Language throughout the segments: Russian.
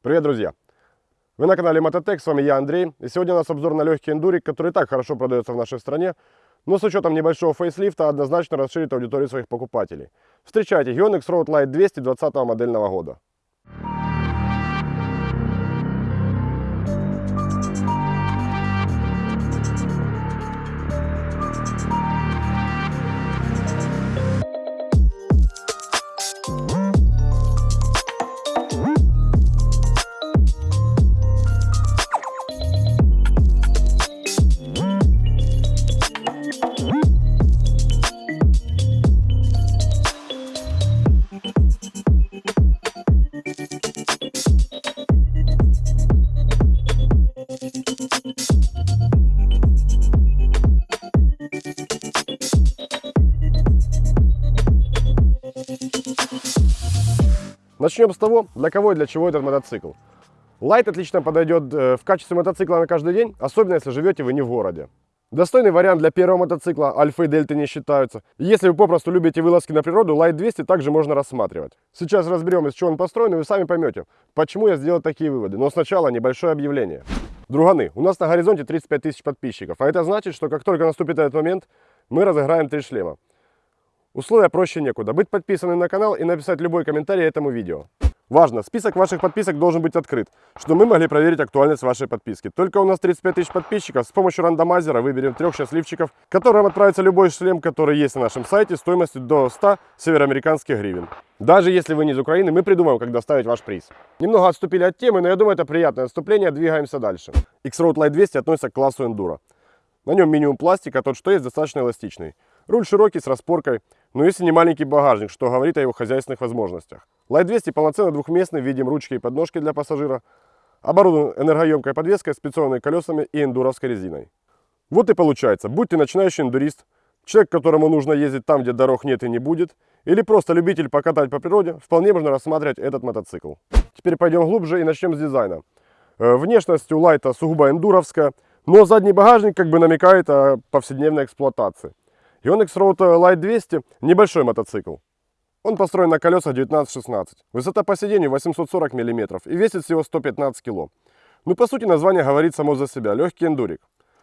Привет, друзья! Вы на канале Мототек, с вами я, Андрей. И сегодня у нас обзор на легкий эндурик, который так хорошо продается в нашей стране, но с учетом небольшого фейслифта однозначно расширит аудиторию своих покупателей. Встречайте Yonex Road Light 200 20 модельного года. Начнем с того, для кого и для чего этот мотоцикл. Лайт отлично подойдет э, в качестве мотоцикла на каждый день, особенно если живете вы не в городе. Достойный вариант для первого мотоцикла, альфа и дельты не считаются. Если вы попросту любите вылазки на природу, Light 200 также можно рассматривать. Сейчас разберем, из чего он построен, и вы сами поймете, почему я сделал такие выводы. Но сначала небольшое объявление. Друганы, у нас на горизонте 35 тысяч подписчиков, а это значит, что как только наступит этот момент, мы разыграем три шлема. Условия проще некуда. Быть подписанным на канал и написать любой комментарий этому видео. Важно, список ваших подписок должен быть открыт, чтобы мы могли проверить актуальность вашей подписки. Только у нас 35 тысяч подписчиков, с помощью рандомайзера выберем трех счастливчиков, которым отправится любой шлем, который есть на нашем сайте, стоимостью до 100 североамериканских гривен. Даже если вы не из Украины, мы придумаем, как доставить ваш приз. Немного отступили от темы, но я думаю, это приятное отступление, двигаемся дальше. X-Road Light 200 относится к классу Enduro. На нем минимум пластика, тот что есть достаточно эластичный. Руль широкий, с распоркой, но если не маленький багажник, что говорит о его хозяйственных возможностях. Light 200 полноценно двухместный, видим ручки и подножки для пассажира, оборудован энергоемкой подвеской, специальными колесами и эндуровской резиной. Вот и получается, будь ты начинающий эндурист, человек, которому нужно ездить там, где дорог нет и не будет, или просто любитель покатать по природе, вполне можно рассматривать этот мотоцикл. Теперь пойдем глубже и начнем с дизайна. Э, внешность у Лайта сугубо эндуровская, но задний багажник как бы намекает о повседневной эксплуатации. Yonex Road Light 200 – небольшой мотоцикл. Он построен на колесах 19-16. Высота по сиденью 840 мм и весит всего 115 кг. Ну, по сути, название говорит само за себя – легкий эндурик.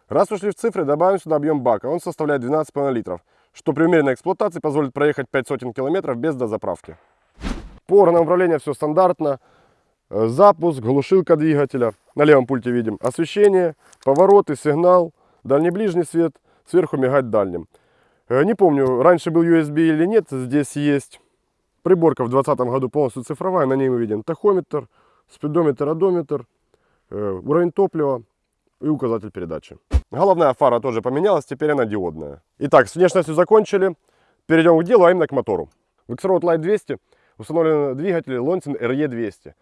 Раз ушли в цифры, добавим сюда объем бака. Он составляет 12,5 литров, что при умеренной эксплуатации позволит проехать 5 сотен километров без дозаправки. По органам управления все стандартно. Запуск, глушилка двигателя. На левом пульте видим освещение, повороты, сигнал, дальний-ближний свет, сверху мигать дальним. Э, не помню, раньше был USB или нет, здесь есть приборка в 2020 году полностью цифровая, на ней мы видим тахометр, спидометр, одометр, э, уровень топлива и указатель передачи. Головная фара тоже поменялась, теперь она диодная. Итак, с внешностью закончили, перейдем к делу, а именно к мотору. В X-Road Light 200 установлен двигатель Lonsin RE200.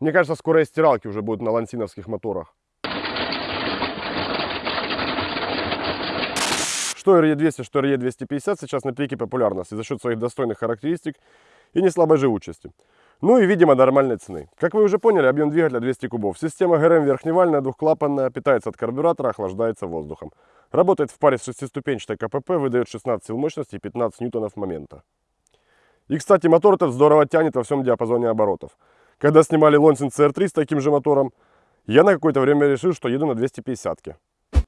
Мне кажется, скоро стиралки уже будут на лансиновских моторах. Что RE200, что RE250 сейчас на пике популярности за счет своих достойных характеристик и не слабой живучести. Ну и, видимо, нормальной цены. Как вы уже поняли, объем двигателя 200 кубов. Система ГРМ верхневальная, двухклапанная, питается от карбюратора, охлаждается воздухом. Работает в паре с шестиступенчатой КПП, выдает 16 сил мощности и 15 ньютонов момента. И, кстати, мотор этот здорово тянет во всем диапазоне оборотов. Когда снимали Лонсин CR3 с таким же мотором, я на какое-то время решил, что еду на 250 -ке.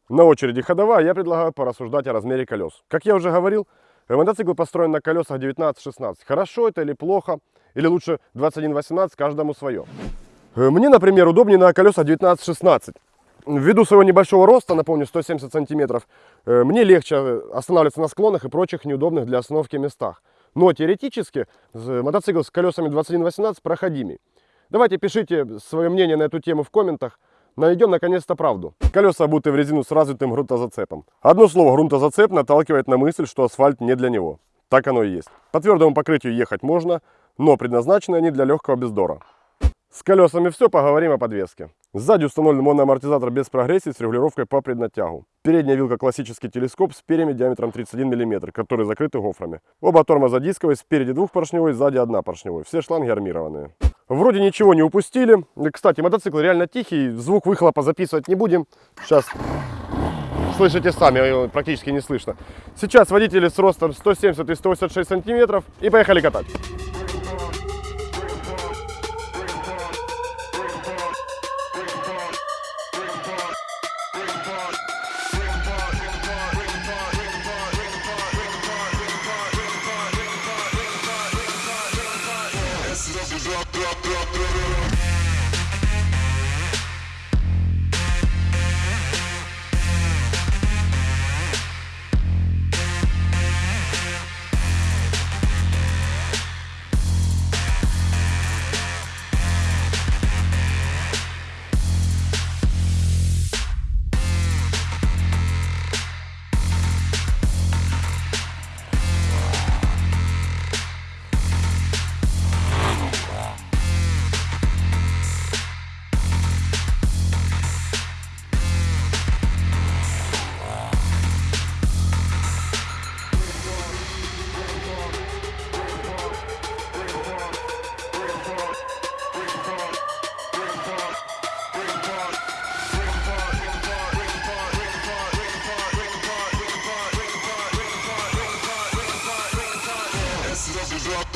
На очереди ходовая, я предлагаю порассуждать о размере колес. Как я уже говорил, мотоцикл построен на колесах 19-16. Хорошо это или плохо, или лучше 21-18, каждому свое. Э, мне, например, удобнее на колесах 19-16. Ввиду своего небольшого роста, напомню, 170 сантиметров, э, мне легче останавливаться на склонах и прочих неудобных для остановки местах. Но теоретически мотоцикл с колесами 21-18 проходимый. Давайте пишите свое мнение на эту тему в комментах. Найдем наконец-то правду. Колеса обуты в резину с развитым грунтозацепом. Одно слово грунтозацеп наталкивает на мысль, что асфальт не для него. Так оно и есть. По твердому покрытию ехать можно, но предназначены они для легкого бездора. С колесами все, поговорим о подвеске. Сзади установлен моноамортизатор без прогрессии с регулировкой по преднатягу. Передняя вилка классический телескоп с перьями диаметром 31 мм, которые закрыты гофрами. Оба тормоза дисковые, спереди двухпоршневой, сзади однопоршневой. Все шланги армированные. Вроде ничего не упустили. Кстати, мотоцикл реально тихий, звук выхлопа записывать не будем. Сейчас слышите сами, практически не слышно. Сейчас водители с ростом 170 и 186 сантиметров и поехали катать. ¡Pro, pro, pro, pro!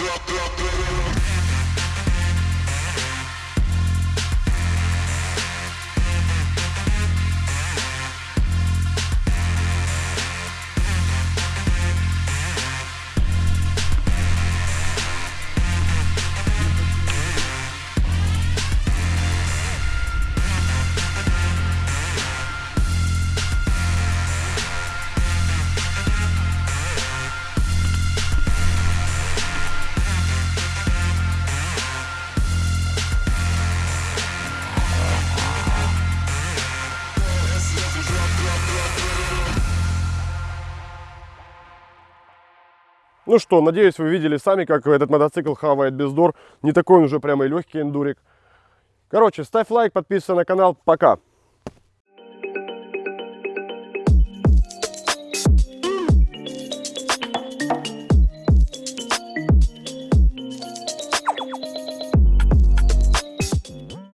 blah, blah. Ну что, надеюсь, вы видели сами, как этот мотоцикл хавает бездор. Не такой он уже прямо и легкий эндурик. Короче, ставь лайк, подписывайся на канал. Пока.